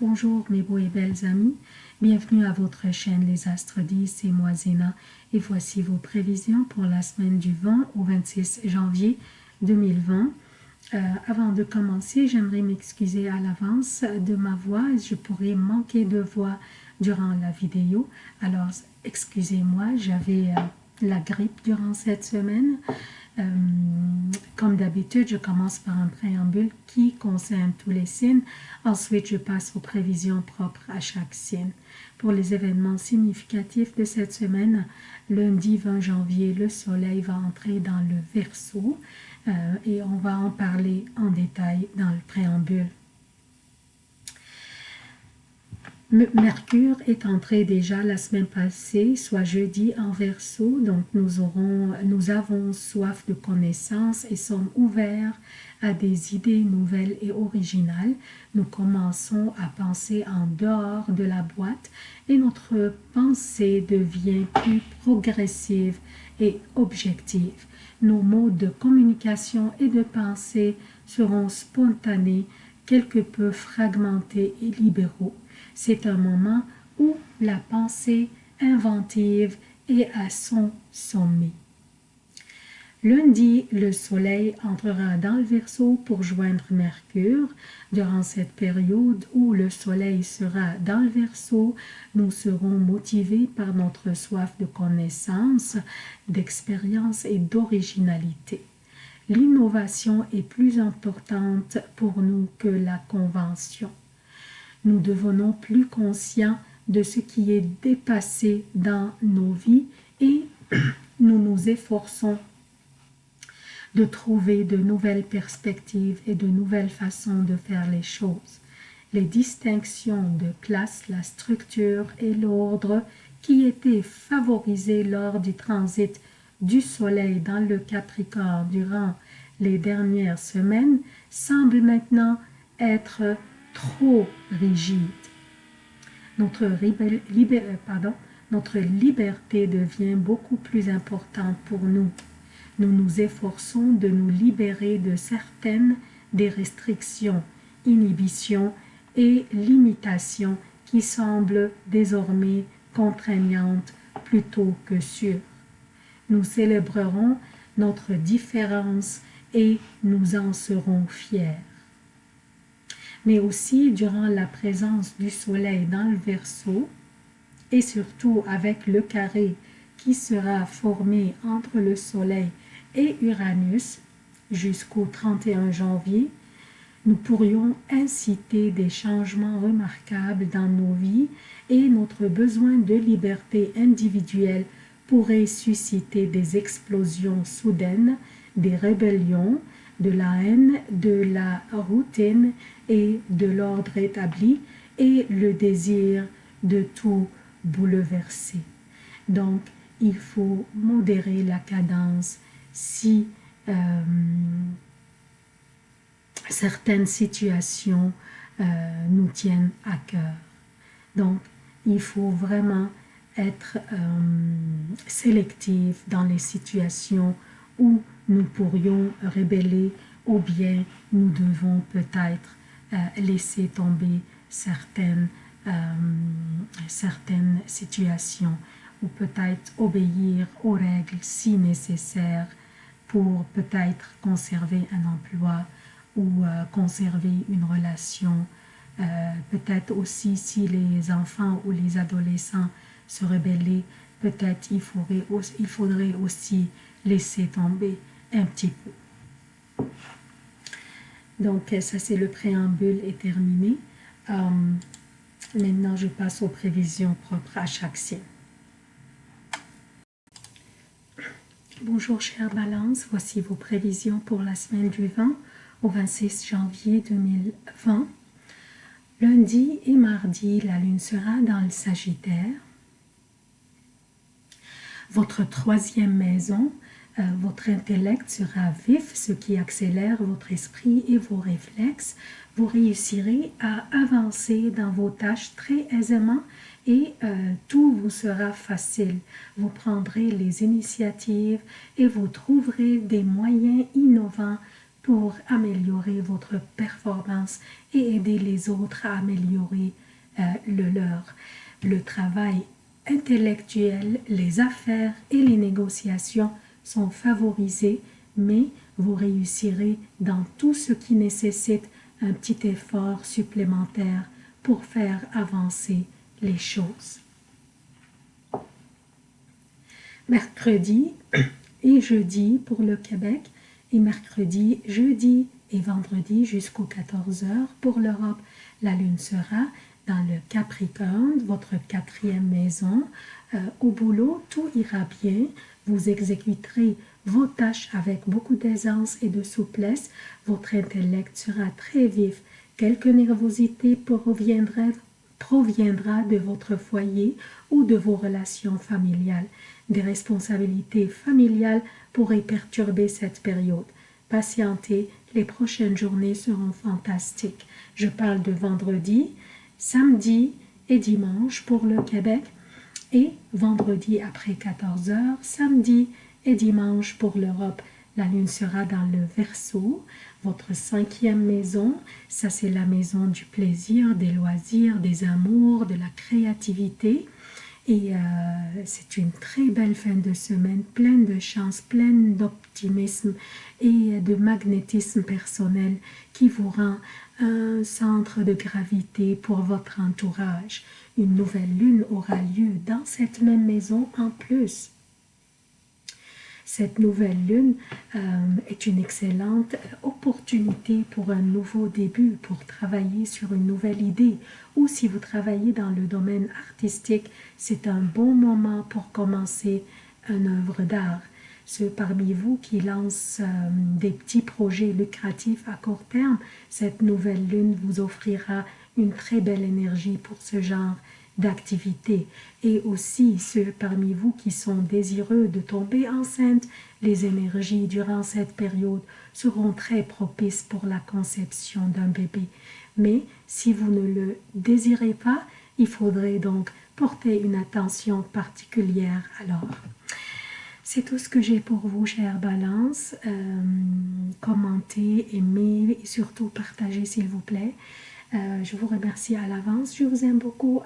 Bonjour mes beaux et belles amis, bienvenue à votre chaîne Les Astres 10, et moi Zéna et voici vos prévisions pour la semaine du 20 au 26 janvier 2020. Euh, avant de commencer, j'aimerais m'excuser à l'avance de ma voix, je pourrais manquer de voix durant la vidéo, alors excusez-moi, j'avais euh, la grippe durant cette semaine. Euh, comme d'habitude, je commence par un préambule qui concerne tous les signes. Ensuite, je passe aux prévisions propres à chaque signe. Pour les événements significatifs de cette semaine, lundi 20 janvier, le soleil va entrer dans le Verseau et on va en parler en détail dans le préambule. Mercure est entré déjà la semaine passée, soit jeudi en verso, donc nous, nous avons soif de connaissances et sommes ouverts à des idées nouvelles et originales. Nous commençons à penser en dehors de la boîte et notre pensée devient plus progressive et objective. Nos modes de communication et de pensée seront spontanés, quelque peu fragmentés et libéraux. C'est un moment où la pensée inventive est à son sommet. Lundi, le soleil entrera dans le Verseau pour joindre Mercure. Durant cette période où le soleil sera dans le Verseau, nous serons motivés par notre soif de connaissance, d'expérience et d'originalité. L'innovation est plus importante pour nous que la convention nous devenons plus conscients de ce qui est dépassé dans nos vies et nous nous efforçons de trouver de nouvelles perspectives et de nouvelles façons de faire les choses. Les distinctions de classe, la structure et l'ordre qui étaient favorisés lors du transit du Soleil dans le Capricorne durant les dernières semaines semblent maintenant être trop rigide. Notre, euh, notre liberté devient beaucoup plus importante pour nous. Nous nous efforçons de nous libérer de certaines des restrictions, inhibitions et limitations qui semblent désormais contraignantes plutôt que sûres. Nous célébrerons notre différence et nous en serons fiers mais aussi durant la présence du soleil dans le Verseau et surtout avec le carré qui sera formé entre le soleil et Uranus jusqu'au 31 janvier, nous pourrions inciter des changements remarquables dans nos vies et notre besoin de liberté individuelle pourrait susciter des explosions soudaines, des rébellions, de la haine, de la routine et de l'ordre établi et le désir de tout bouleverser. Donc, il faut modérer la cadence si euh, certaines situations euh, nous tiennent à cœur. Donc, il faut vraiment être euh, sélectif dans les situations où nous pourrions rébeller ou bien nous devons peut-être euh, laisser tomber certaines, euh, certaines situations ou peut-être obéir aux règles si nécessaire pour peut-être conserver un emploi ou euh, conserver une relation. peut-être aussi si les enfants ou les adolescents se rebellaient, peut-être il il faudrait aussi laisser tomber un petit peu. Donc, ça, c'est le préambule est terminé. Euh, maintenant, je passe aux prévisions propres à chaque signe. Bonjour, chère Balance. Voici vos prévisions pour la semaine du 20 au 26 janvier 2020. Lundi et mardi, la Lune sera dans le Sagittaire. Votre troisième maison euh, votre intellect sera vif, ce qui accélère votre esprit et vos réflexes. Vous réussirez à avancer dans vos tâches très aisément et euh, tout vous sera facile. Vous prendrez les initiatives et vous trouverez des moyens innovants pour améliorer votre performance et aider les autres à améliorer euh, le leur. Le travail intellectuel, les affaires et les négociations sont favorisés, mais vous réussirez dans tout ce qui nécessite un petit effort supplémentaire pour faire avancer les choses. Mercredi et jeudi pour le Québec et mercredi, jeudi et vendredi jusqu'aux 14 heures pour l'Europe. La lune sera dans le Capricorne, votre quatrième maison. Euh, au boulot, tout ira bien. Vous exécuterez vos tâches avec beaucoup d'aisance et de souplesse. Votre intellect sera très vif. Quelque nervosité proviendra, proviendra de votre foyer ou de vos relations familiales. Des responsabilités familiales pourraient perturber cette période. Patientez, les prochaines journées seront fantastiques. Je parle de vendredi, samedi et dimanche pour le Québec et vendredi après 14 heures, samedi et dimanche pour l'Europe. La lune sera dans le Verseau, votre cinquième maison. Ça, c'est la maison du plaisir, des loisirs, des amours, de la créativité. Et euh, c'est une très belle fin de semaine, pleine de chance, pleine d'optimisme et de magnétisme personnel qui vous rend un centre de gravité pour votre entourage. Une nouvelle lune aura lieu dans cette même maison en plus. Cette nouvelle lune euh, est une excellente opportunité pour un nouveau début, pour travailler sur une nouvelle idée. Ou si vous travaillez dans le domaine artistique, c'est un bon moment pour commencer une œuvre d'art. Ceux parmi vous qui lancent euh, des petits projets lucratifs à court terme, cette nouvelle lune vous offrira une très belle énergie pour ce genre d'activité. Et aussi ceux parmi vous qui sont désireux de tomber enceinte, les énergies durant cette période seront très propices pour la conception d'un bébé. Mais si vous ne le désirez pas, il faudrait donc porter une attention particulière alors. C'est tout ce que j'ai pour vous, chère Balance. Euh, commentez, aimez et surtout partagez, s'il vous plaît. Euh, je vous remercie à l'avance. Je vous aime beaucoup.